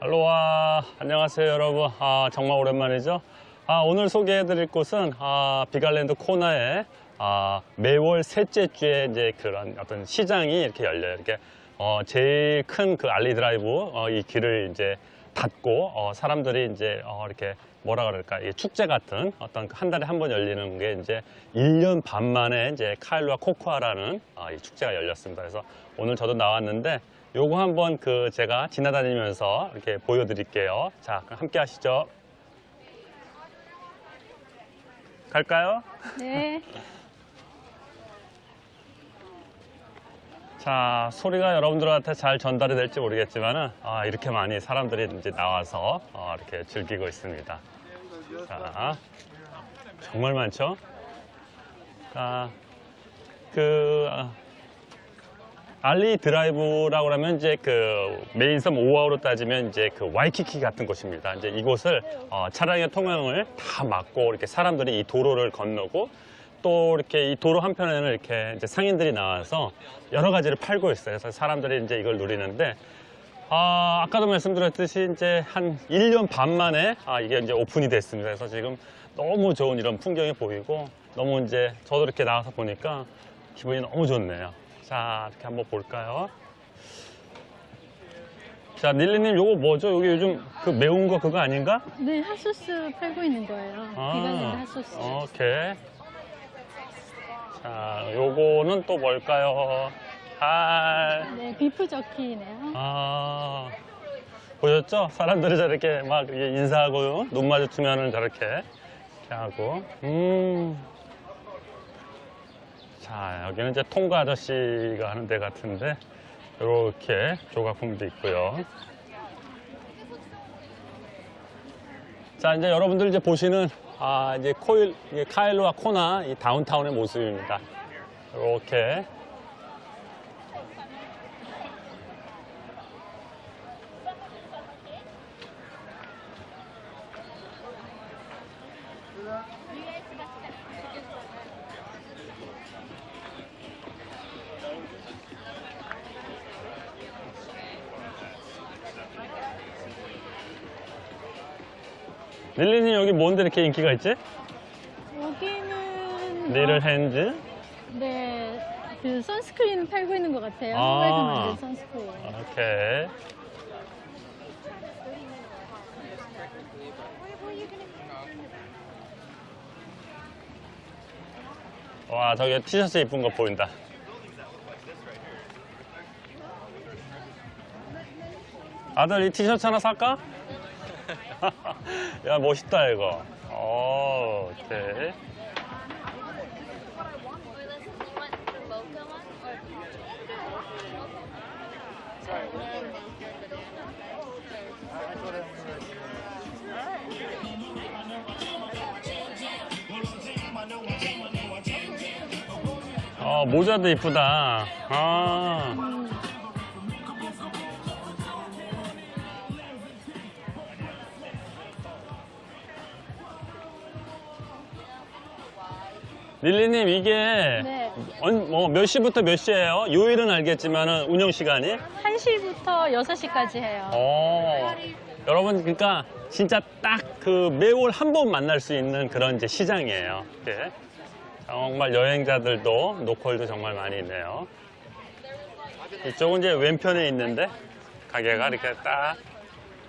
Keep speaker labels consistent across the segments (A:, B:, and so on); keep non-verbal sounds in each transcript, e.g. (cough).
A: 할로와. 안녕하세요 여러분. 아, 정말 오랜만이죠? 아, 오늘 소개해 드릴 곳은 아, Big Island 코나에 아, 매월 셋째 주에 이제 그런 어떤 시장이 이렇게 열려요. 이렇게 어, 제일 큰 그 알리 드라이브 어, 이 길을 이제 닫고 어, 사람들이 이제 어, 이렇게 뭐라 그럴까? 이 축제 같은 어떤 그한 달에 한 번 열리는 게 이제 1년 반 만에 이제 카일루아 코쿠아라는 아, 이 축제가 열렸습니다. 그래서 오늘 저도 나왔는데 요거 한번 그 제가 지나다니면서 이렇게 보여드릴게요. 자, 그럼 함께 하시죠. 갈까요?
B: 네. (laughs)
A: 자, 소리가 여러분들한테 잘 전달이 될지 모르겠지만은 아, 이렇게 많이 사람들이 이제 나와서 어, 이렇게 즐기고 있습니다. 자, 정말 많죠? 자, 그 아, 알리 드라이브라고 하면 이제 그 main섬 오아후로 따지면 이제 그 와이키키 같은 곳입니다. 이제 이곳을 어, 차량의 통행을 다 막고 이렇게 사람들이 이 도로를 건너고 또 이렇게 이 도로 한편에는 이렇게 이제 상인들이 나와서 여러 가지를 팔고 있어요. 그래서 사람들이 이제 이걸 누리는데 아, 아까도 말씀드렸듯이 이제 한 1년 반 만에 아, 이게 이제 오픈이 됐습니다. 그래서 지금 너무 좋은 이런 풍경이 보이고 너무 이제 저도 이렇게 나와서 보니까 기분이 너무 좋네요. 자, 이렇게 한번 볼까요? 자, 닐리님 요거 뭐죠? 여기 요즘 그 매운 거 그거 아닌가?
B: 네, 핫소스 팔고 있는 거예요. 비건랜드 핫소스.
A: 오케이. 자, 요거는 또 뭘까요? 아,
B: 네, 비프 저키네요.
A: 아, 보셨죠? 사람들이 저렇게 막 인사하고 눈 마주치면은 저렇게 이렇게 하고, 음. 자, 여기는 이제 통과 아저씨가 하는 데 같은데, 이렇게 조각품도 있고요. 자, 이제 여러분들 이제 보시는, 아, 이제 코일, 카일로와 코나 이 다운타운의 모습입니다. 이렇게. 릴리님 여기 뭔데 이렇게 인기가 있지?
B: 여기는
A: 리를 핸즈?
B: 네, 그 선스크린 팔고 있는 것 같아요.
A: 아.
B: 한국에서 만든 선스크린.
A: 오케이. 와, 저기 티셔츠 이쁜 거 보인다. 아들 이 티셔츠 하나 살까? (laughs) 야, 멋있다, 이거. 오, 오케이. 어, 모자도 이쁘다. 아. 릴리님, 이게
B: 네,
A: 언- 뭐, 몇 시부터 몇 시예요? 요일은 알겠지만 운영 시간이?
B: 1시부터 6시까지 해요.
A: 어, 여러분, 그러니까 진짜 딱 그 매월 한 번 만날 수 있는 그런 이제 시장이에요. 이게. 정말 여행자들도 노컬도 정말 많이 있네요. 이쪽은 이제 왼편에 있는데 가게가 이렇게 딱.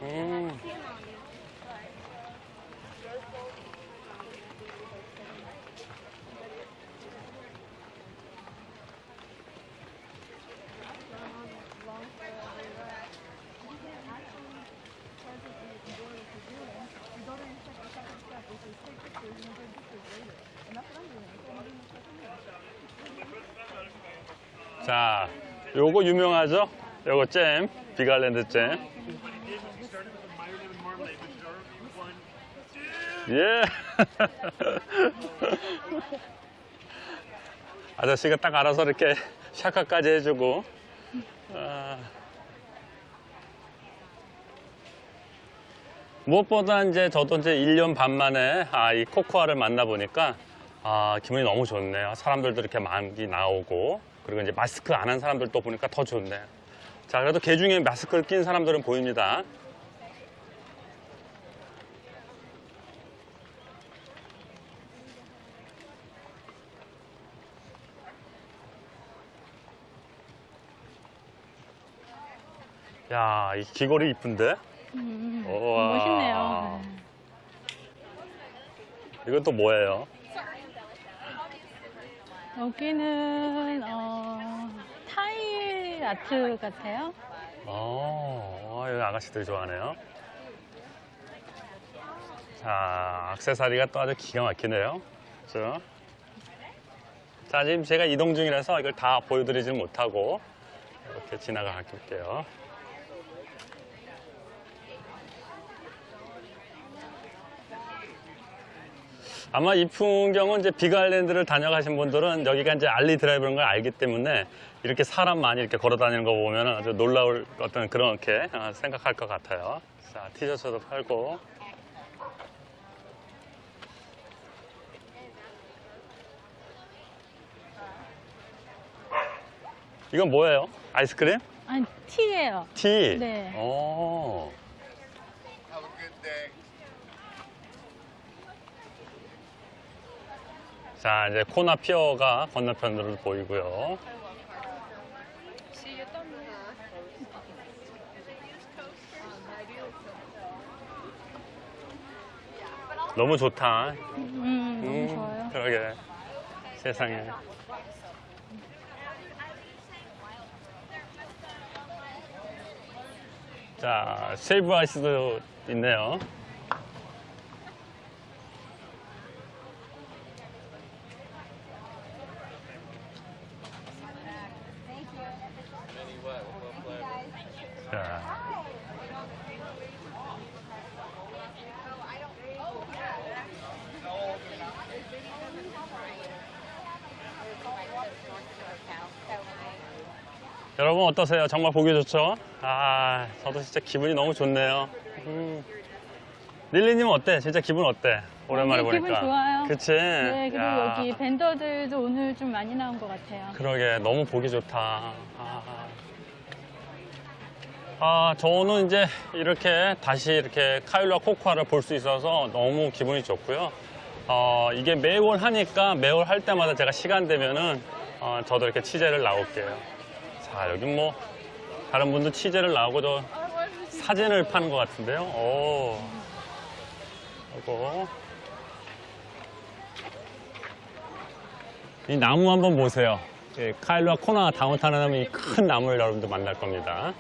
A: 음. 자, 요거 유명하죠? 요거 잼, 비갈랜드 잼. 예. (laughs) 아저씨가 딱 알아서 이렇게 샤카까지 해주고. 아. 무엇보다 이제 저도 이제 1년 반 만에 아, 이 코코아를 만나보니까 아, 기분이 너무 좋네요. 아, 사람들도 이렇게 많이 나오고 그리고 이제 마스크 안 한 사람들도 보니까 더 좋네요. 자, 그래도 개 중에 마스크를 낀 사람들은 보입니다. 야, 이 귀걸이 이쁜데?
B: 음,
A: 우와.
B: 멋있네요. 네.
A: 이건 또 뭐예요?
B: 여기는 어, 타일 아트 같아요.
A: 어, 여기 아가씨들이 좋아하네요. 자, 악세사리가 또 아주 기가 막히네요. 그죠? 자, 지금 제가 이동 중이라서 이걸 다 보여드리지 못하고 이렇게 지나가 갈게요. 아마 이 풍경은 이제 비가일랜드를 다녀가신 분들은 여기가 이제 알리 드라이브인 걸 알기 때문에 이렇게 사람 많이 이렇게 걸어 다니는 거 보면 아주 놀라울 어떤 그렇게 어, 생각할 것 같아요. 자, 티셔츠도 팔고. 이건 뭐예요? 아이스크림?
B: 아니 티예요.
A: 티?
B: 네.
A: 오. 자, 이제 코나 pier가 건너편으로 보이고요. 너무 좋다.
B: 음, 너무
A: 음,
B: 좋아요.
A: 그러게. 세상에. 자, shave ice도 있네요. 여러분 어떠세요? 정말 보기 좋죠? 아, 저도 진짜 기분이 너무 좋네요. 음. 릴리님은 어때? 진짜 기분 어때? 오랜만에
B: 네,
A: 보니까.
B: 기분 좋아요.
A: 그치?
B: 네, 그리고
A: 야,
B: 여기 밴더들도 오늘 좀 많이 나온 것 같아요.
A: 그러게, 너무 보기 좋다. 아. 아, 저는 이제 이렇게 다시 이렇게 카일라 코코아를 볼 수 있어서 너무 기분이 좋고요. 어, 이게 매월 하니까 매월 할 때마다 제가 시간 되면은 어, 저도 이렇게 취재를 나올게요. 자, 여기 뭐 다른 분도 취재를 나오고 저 사진을 파는 것 같은데요. 오. 이거. 이 나무 한번 보세요. 예, 카일로와 코나 다운타운 하면 이 큰 나무를 여러분들 만날 겁니다.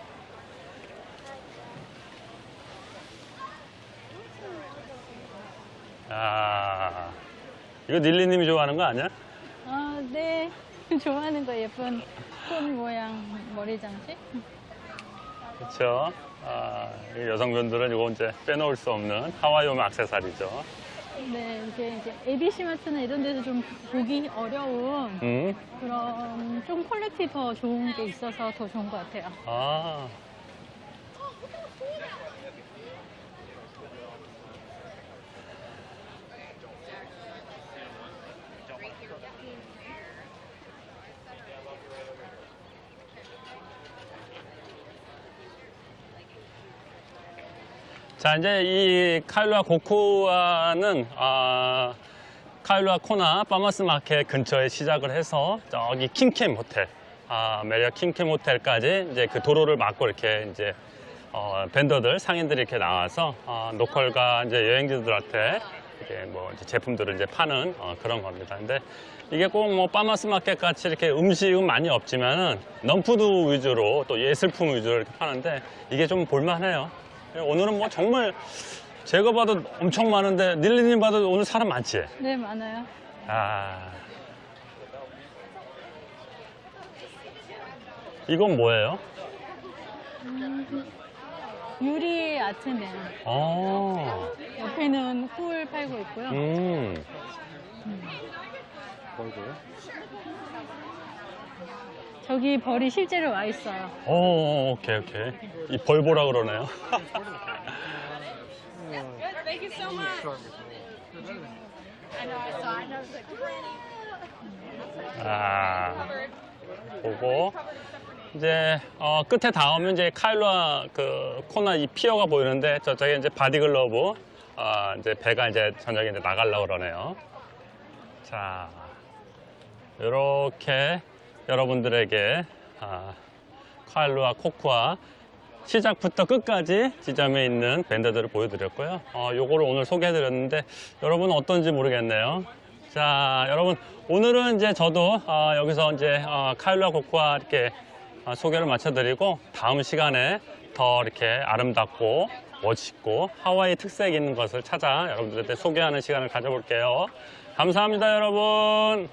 A: 아, 이거 닐리님이 좋아하는 거 아니야?
B: 아, 네. (laughs) 좋아하는 거 예쁜 꽃 모양 머리 장식.
A: 그렇죠. 아, 이 여성분들은 이거 이제 빼놓을 수 없는 하와이움 액세서리죠.
B: 네, 이게 이제 ABC 마트나 이런 데서 좀 보기 어려운
A: 음,
B: 그런 좀 quality 더 좋은 게 있어서 더 좋은 것 같아요.
A: 아. 자, 이제 이 카일루아 코쿠아는 아, 카일루아 코나 farmers market 근처에 시작을 해서 저기 킹캠 호텔, 아, 메리어트 킹캠 호텔까지 이제 그 도로를 막고 이렇게 이제 어, vendor들, 상인들이 이렇게 나와서 어, local과 이제 여행자들한테 이렇게 뭐 이제 제품들을 이제 파는 어, 그런 겁니다. 근데 이게 꼭 뭐 farmers market 같이 이렇게 음식은 많이 없지만은 non-food 위주로 또 예술품 위주로 이렇게 파는데 이게 좀 볼만해요. 오늘은 뭐 정말 제가 봐도 엄청 많은데 닐리님 봐도 오늘 사람 많지?
B: 네, 많아요.
A: 아. 이건 뭐예요?
B: 유리 아트맨.
A: 어.
B: 옆에는 꿀 팔고 있고요.
A: 음.
B: 저기 벌이 실제로 와 있어요.
A: 오, 오케이, 오케이. 이 벌보라 그러네요. 아. 보고. 이제, 어, 끝에 닿으면 이제 카일루아 그 코나 이 pier가 보이는데 저쪽에 이제 Body Glove, 어, 이제 배가 이제 저녁에 이제 나가려고 그러네요. 자. 이렇게 여러분들에게 아, 카일로와 코코아 시작부터 끝까지 지점에 있는 밴드들을 보여드렸고요. 어, 요거를 오늘 소개해드렸는데 여러분 어떤지 모르겠네요. 자, 여러분 오늘은 이제 저도 어, 여기서 이제 어, 카일라 코코아 이렇게 어, 소개를 마쳐드리고 다음 시간에 더 이렇게 아름답고 멋있고 하와이 특색 있는 것을 찾아 여러분들한테 소개하는 시간을 가져볼게요. 감사합니다, 여러분.